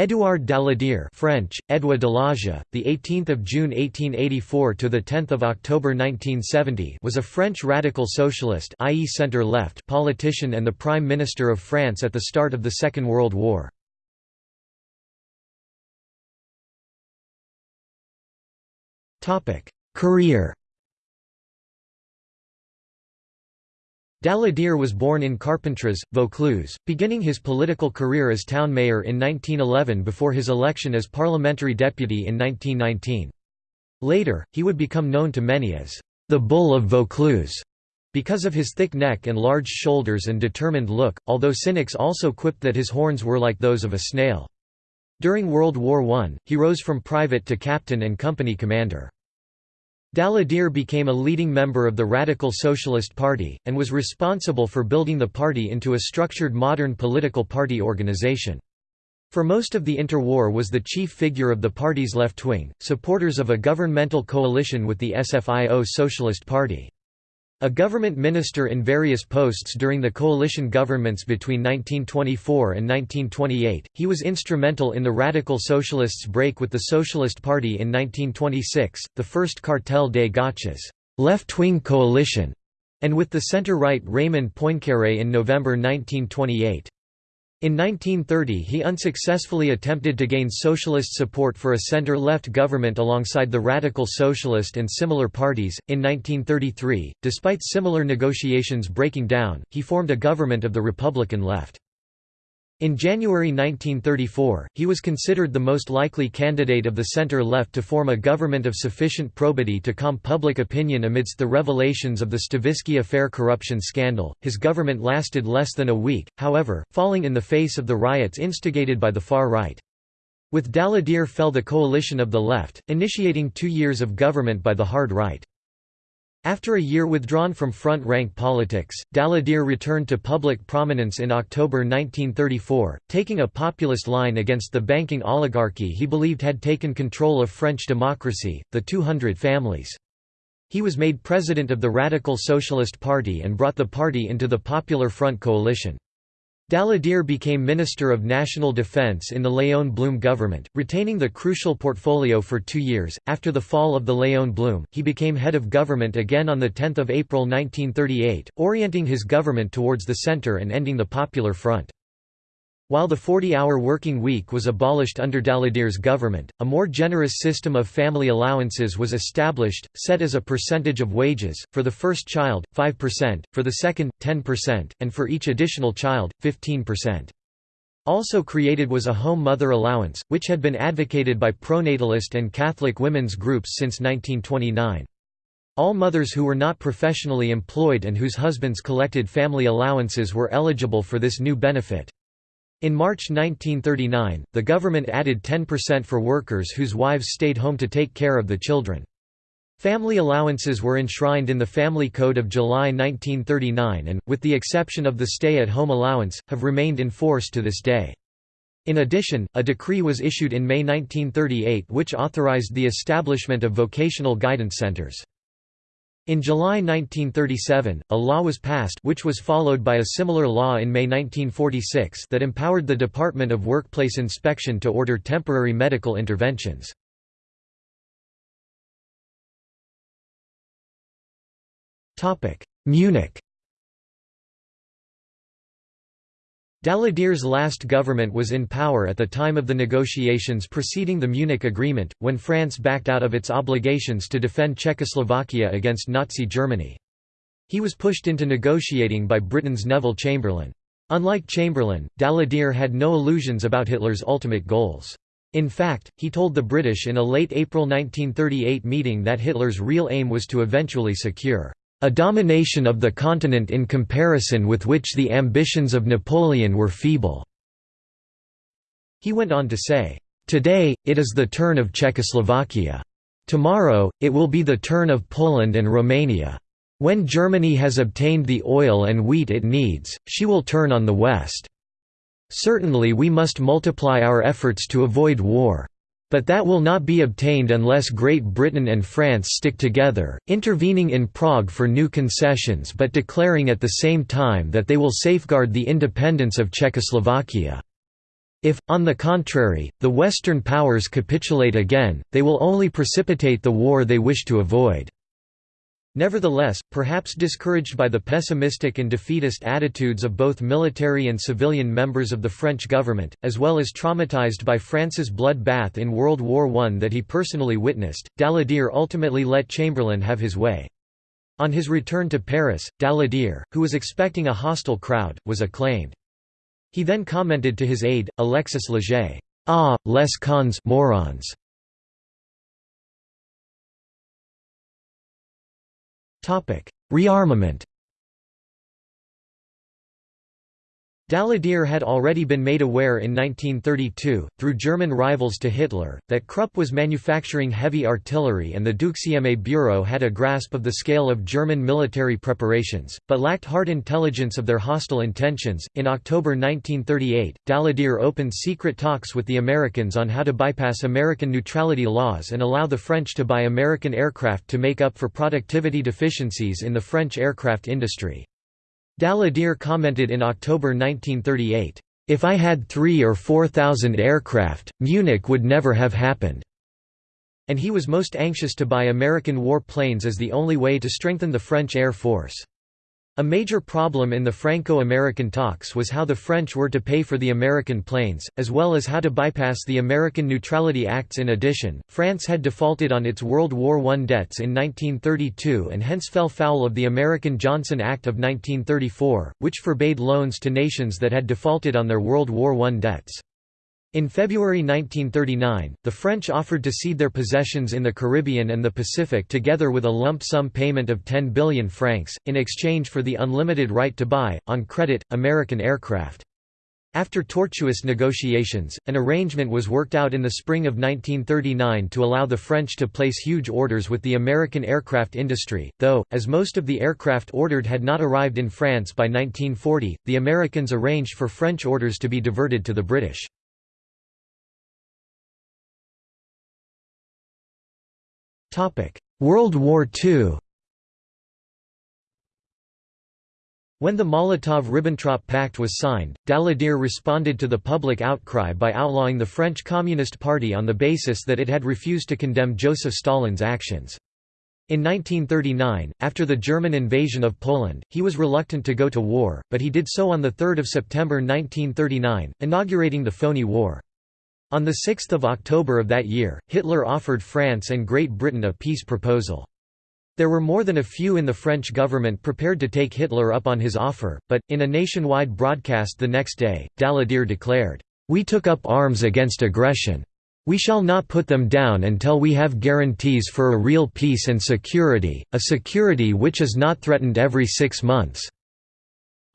Édouard Daladier French, Edouard Dalage, the 18th of June 1884 to the 10th of October 1970 was a French radical socialist i.e. center-left politician and the Prime Minister of France at the start of the Second World War. Topic: Career Daladier was born in Carpentras, Vaucluse, beginning his political career as town mayor in 1911 before his election as parliamentary deputy in 1919. Later, he would become known to many as the Bull of Vaucluse because of his thick neck and large shoulders and determined look, although cynics also quipped that his horns were like those of a snail. During World War I, he rose from private to captain and company commander. Daladier became a leading member of the Radical Socialist Party, and was responsible for building the party into a structured modern political party organization. For most of the interwar was the chief figure of the party's left wing, supporters of a governmental coalition with the SFIO Socialist Party. A government minister in various posts during the coalition governments between 1924 and 1928, he was instrumental in the Radical Socialists' break with the Socialist Party in 1926, the first Cartel des Gauches left-wing coalition, and with the centre-right Raymond Poincaré in November 1928. In 1930 he unsuccessfully attempted to gain socialist support for a centre-left government alongside the Radical Socialist and similar parties. In 1933, despite similar negotiations breaking down, he formed a government of the Republican left. In January 1934, he was considered the most likely candidate of the center-left to form a government of sufficient probity to calm public opinion amidst the revelations of the Stavisky affair corruption scandal. His government lasted less than a week, however, falling in the face of the riots instigated by the far right. With Daladier fell the coalition of the left, initiating two years of government by the hard right. After a year withdrawn from front-rank politics, Daladier returned to public prominence in October 1934, taking a populist line against the banking oligarchy he believed had taken control of French democracy, the 200 families. He was made president of the Radical Socialist Party and brought the party into the Popular Front coalition. Daladier became Minister of National Defense in the Léon Blum government, retaining the crucial portfolio for two years. After the fall of the Léon Blum, he became head of government again on 10 April 1938, orienting his government towards the centre and ending the Popular Front. While the 40-hour working week was abolished under Daladier's government, a more generous system of family allowances was established, set as a percentage of wages, for the first child, 5%, for the second, 10%, and for each additional child, 15%. Also created was a home mother allowance, which had been advocated by pronatalist and Catholic women's groups since 1929. All mothers who were not professionally employed and whose husbands collected family allowances were eligible for this new benefit. In March 1939, the government added 10% for workers whose wives stayed home to take care of the children. Family allowances were enshrined in the Family Code of July 1939 and, with the exception of the stay-at-home allowance, have remained in force to this day. In addition, a decree was issued in May 1938 which authorized the establishment of vocational guidance centers. In July 1937, a law was passed which was followed by a similar law in May 1946 that empowered the Department of Workplace Inspection to order temporary medical interventions. Munich Daladier's last government was in power at the time of the negotiations preceding the Munich Agreement, when France backed out of its obligations to defend Czechoslovakia against Nazi Germany. He was pushed into negotiating by Britain's Neville Chamberlain. Unlike Chamberlain, Daladier had no illusions about Hitler's ultimate goals. In fact, he told the British in a late April 1938 meeting that Hitler's real aim was to eventually secure a domination of the continent in comparison with which the ambitions of Napoleon were feeble." He went on to say, "...today, it is the turn of Czechoslovakia. Tomorrow, it will be the turn of Poland and Romania. When Germany has obtained the oil and wheat it needs, she will turn on the West. Certainly we must multiply our efforts to avoid war. But that will not be obtained unless Great Britain and France stick together, intervening in Prague for new concessions but declaring at the same time that they will safeguard the independence of Czechoslovakia." If, on the contrary, the Western powers capitulate again, they will only precipitate the war they wish to avoid." Nevertheless, perhaps discouraged by the pessimistic and defeatist attitudes of both military and civilian members of the French government, as well as traumatized by France's bloodbath in World War I that he personally witnessed, Daladier ultimately let Chamberlain have his way. On his return to Paris, Daladier, who was expecting a hostile crowd, was acclaimed. He then commented to his aide, Alexis Leger, "'Ah, les cons morons. Rearmament Daladier had already been made aware in 1932, through German rivals to Hitler, that Krupp was manufacturing heavy artillery and the Deuxième Bureau had a grasp of the scale of German military preparations, but lacked hard intelligence of their hostile intentions. In October 1938, Daladier opened secret talks with the Americans on how to bypass American neutrality laws and allow the French to buy American aircraft to make up for productivity deficiencies in the French aircraft industry. Daladier commented in October 1938, "...if I had three or four thousand aircraft, Munich would never have happened." And he was most anxious to buy American war planes as the only way to strengthen the French Air Force. A major problem in the Franco-American talks was how the French were to pay for the American planes, as well as how to bypass the American Neutrality Acts in addition, France had defaulted on its World War I debts in 1932 and hence fell foul of the American Johnson Act of 1934, which forbade loans to nations that had defaulted on their World War I debts. In February 1939, the French offered to cede their possessions in the Caribbean and the Pacific together with a lump sum payment of 10 billion francs, in exchange for the unlimited right to buy, on credit, American aircraft. After tortuous negotiations, an arrangement was worked out in the spring of 1939 to allow the French to place huge orders with the American aircraft industry, though, as most of the aircraft ordered had not arrived in France by 1940, the Americans arranged for French orders to be diverted to the British. World War II When the Molotov–Ribbentrop Pact was signed, Daladier responded to the public outcry by outlawing the French Communist Party on the basis that it had refused to condemn Joseph Stalin's actions. In 1939, after the German invasion of Poland, he was reluctant to go to war, but he did so on 3 September 1939, inaugurating the Phoney War. On 6 October of that year, Hitler offered France and Great Britain a peace proposal. There were more than a few in the French government prepared to take Hitler up on his offer, but, in a nationwide broadcast the next day, Daladier declared, "'We took up arms against aggression. We shall not put them down until we have guarantees for a real peace and security, a security which is not threatened every six months.'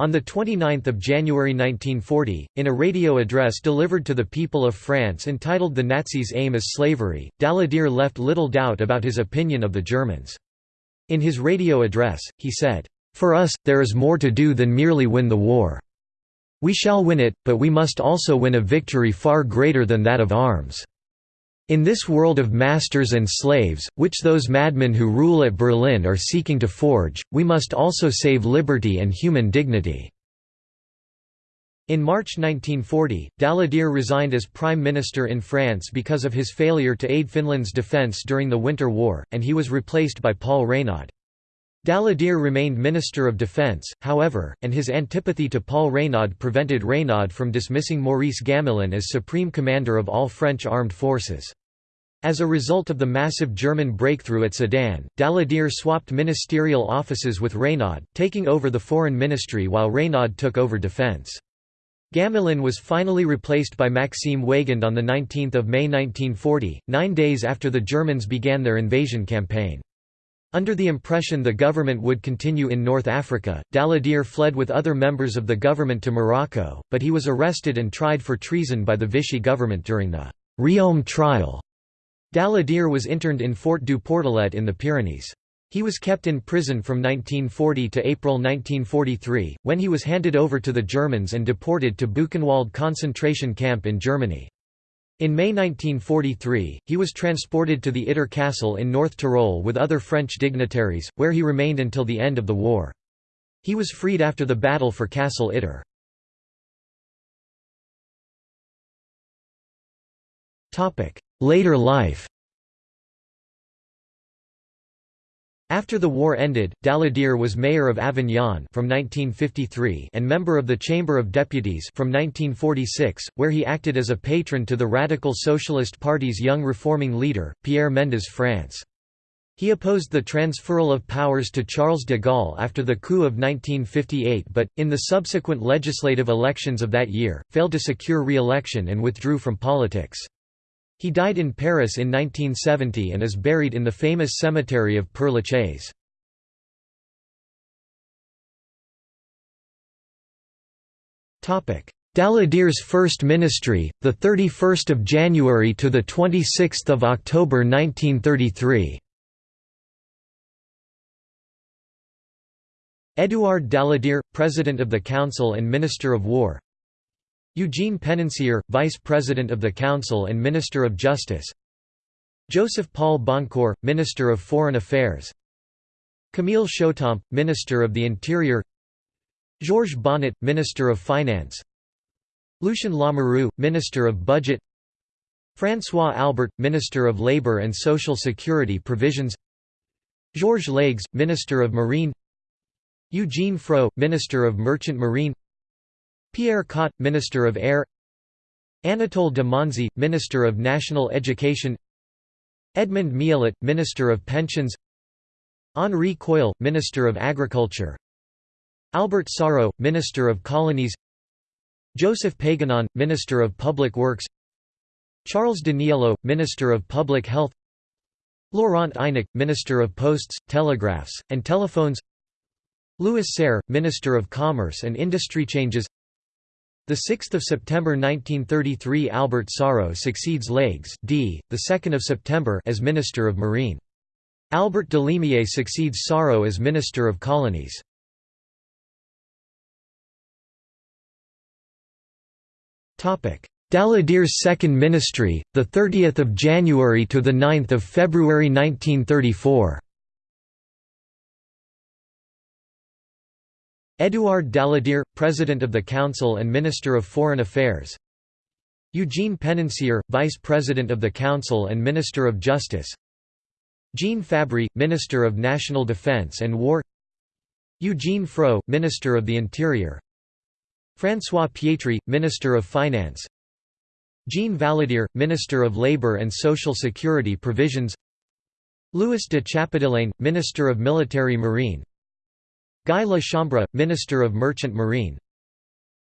On 29 January 1940, in a radio address delivered to the people of France entitled The Nazis' Aim is Slavery, Daladier left little doubt about his opinion of the Germans. In his radio address, he said, "...for us, there is more to do than merely win the war. We shall win it, but we must also win a victory far greater than that of arms." In this world of masters and slaves, which those madmen who rule at Berlin are seeking to forge, we must also save liberty and human dignity." In March 1940, Daladier resigned as Prime Minister in France because of his failure to aid Finland's defence during the Winter War, and he was replaced by Paul Reynaud. Daladier remained Minister of Defence, however, and his antipathy to Paul Reynaud prevented Reynaud from dismissing Maurice Gamelin as Supreme Commander of all French armed forces. As a result of the massive German breakthrough at Sedan, Daladier swapped ministerial offices with Reynaud, taking over the foreign ministry while Reynaud took over defence. Gamelin was finally replaced by Maxime Weygand on 19 May 1940, nine days after the Germans began their invasion campaign. Under the impression the government would continue in North Africa, Daladier fled with other members of the government to Morocco, but he was arrested and tried for treason by the Vichy government during the Riom trial. Daladier was interned in Fort du Portalet in the Pyrenees. He was kept in prison from 1940 to April 1943, when he was handed over to the Germans and deported to Buchenwald concentration camp in Germany. In May 1943, he was transported to the Itter Castle in North Tyrol with other French dignitaries, where he remained until the end of the war. He was freed after the battle for Castle Itter. Later life After the war ended, Daladier was mayor of Avignon from 1953 and member of the Chamber of Deputies from 1946, where he acted as a patron to the Radical Socialist Party's young reforming leader, Pierre Mendès France. He opposed the transferal of powers to Charles de Gaulle after the coup of 1958 but, in the subsequent legislative elections of that year, failed to secure re-election and withdrew from politics. He died in Paris in 1970 and is buried in the famous cemetery of Père Lachaise. Daladier's first ministry, the 31st of January to the 26th of October 1933. Édouard Daladier, President of the Council and Minister of War Eugene Penancier, Vice President of the Council and Minister of Justice. Joseph Paul Boncour, Minister of Foreign Affairs. Camille Chautemps, Minister of the Interior. Georges Bonnet, Minister of Finance. Lucien Lamoureux, Minister of Budget. François Albert, Minister of Labour and Social Security Provisions. Georges Leygues, Minister of Marine. Eugene Frot, Minister of Merchant Marine Pierre Cot, Minister of Air Anatole de Monzie, Minister of National Education Edmond Miellet, Minister of Pensions Henri Queuille, Minister of Agriculture Albert Sarraut, Minister of Colonies Joseph Paganon, Minister of Public Works Charles Daniélou, Minister of Public Health Laurent Eynac, Minister of Posts, Telegraphs, and Telephones Louis Serre, Minister of Commerce and Industry Changes the 6th of September 1933 Albert Sarraut succeeds Leygues d. the 2nd of September as Minister of Marine. Albert Dalimier succeeds Sarraut as Minister of Colonies. Topic: Daladier's second ministry, the 30th of January to the 9th of February 1934. Édouard Daladier, President of the Council and Minister of Foreign Affairs. Eugene Penancier, Vice President of the Council and Minister of Justice. Jean Fabry, Minister of National Defense and War. Eugene Frot, Minister of the Interior. François Pietri, Minister of Finance. Jean Valadier, Minister of Labour and Social Security Provisions. Louis de Chappedelaine, Minister of Military Marine Guy La Chambre, Minister of Merchant Marine.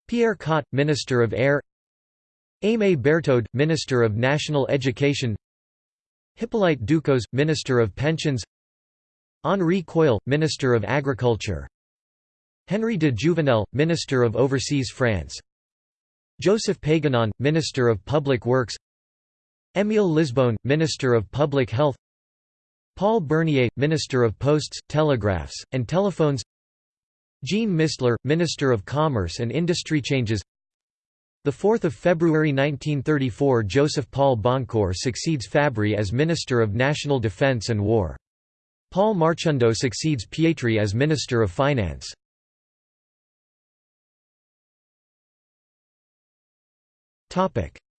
Pierre Cot, Minister of Air. Aimé Berthod, Minister of National Education. Hippolyte Ducos, Minister of Pensions. Henri Queuille, Minister of Agriculture. Henri de Jouvenel, Minister of Overseas France. Joseph Paganon, Minister of Public Works. Émile Lisbonne, Minister of Public Health. Paul Bernier, Minister of Posts, Telegraphs, and Telephones Jean Mistler, Minister of Commerce and Industry changes 4 February 1934 Joseph Paul Boncour succeeds Fabry as Minister of National Defense and War. Paul Marchandeau succeeds Pietri as Minister of Finance.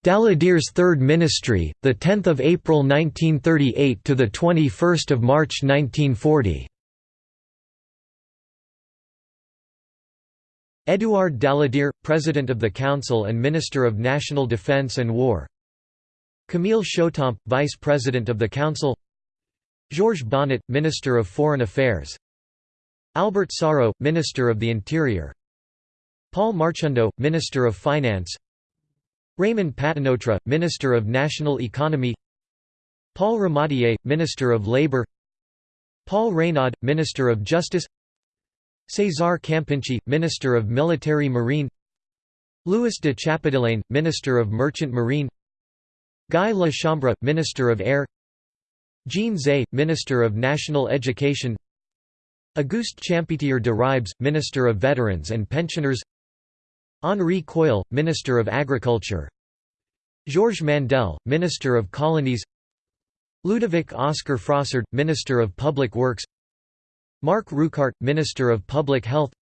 Daladier's Third Ministry, 10 April 1938 – to 21 March 1940 Édouard Daladier, President of the Council and Minister of National Defense and War. Camille Chautemps, Vice President of the Council. Georges Bonnet, Minister of Foreign Affairs. Albert Sarraut, Minister of the Interior. Paul Marchandeau, Minister of Finance. Raymond Patenôtre, Minister of National Economy. Paul Ramadier, Minister of Labour Paul Reynaud, Minister of Justice César Campinchi, Minister of Military Marine Louis de Chappedelaine, Minister of Merchant Marine Guy La Chambre, Minister of Air Jean Zay, Minister of National Education Auguste Champetier de Ribes, Minister of Veterans and Pensioners Henri Queuille, Minister of Agriculture Georges Mandel, Minister of Colonies Ludovic Oscar Frossard, Minister of Public Works Marc Rucart, Minister of Public Health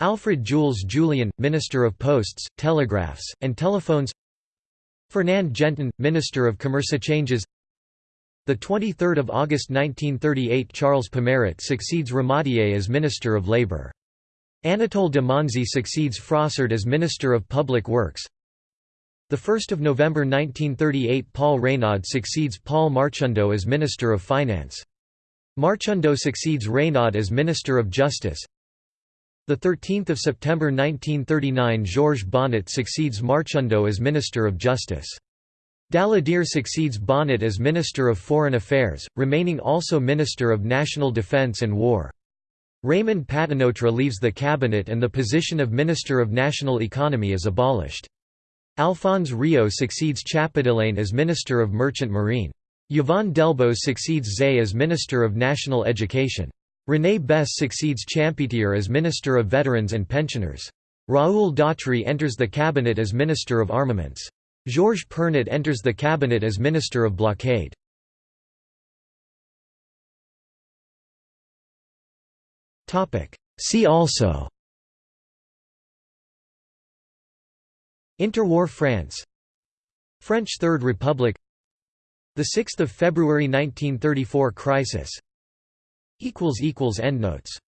Alfred Jules Jullien, Minister of Posts, Telegraphs, and Telephones Fernand Gentin, Minister of Commerce changes the 23rd of August 1938 Charles Pomaret succeeds Ramadier as Minister of Labour. Anatole de Monzie succeeds Frossard as Minister of Public Works. The 1st of November 1938 Paul Reynaud succeeds Paul Marchandeau as Minister of Finance. Marchandeau succeeds Reynaud as Minister of Justice. The 13th of September 1939 Georges Bonnet succeeds Marchandeau as Minister of Justice. Daladier succeeds Bonnet as Minister of Foreign Affairs, remaining also Minister of National Defence and War. Raymond Patenôtre leaves the cabinet and the position of Minister of National Economy is abolished. Alphonse Rio succeeds Chappedelaine as Minister of Merchant Marine. Yvon Delbos succeeds Zay as Minister of National Education. René Besse succeeds Champetier as Minister of Veterans and Pensioners. Raoul Dautry enters the cabinet as Minister of Armaments. Georges Pernot enters the cabinet as Minister of Blockade. See also Interwar France French Third Republic The 6th of February 1934 crisis. Endnotes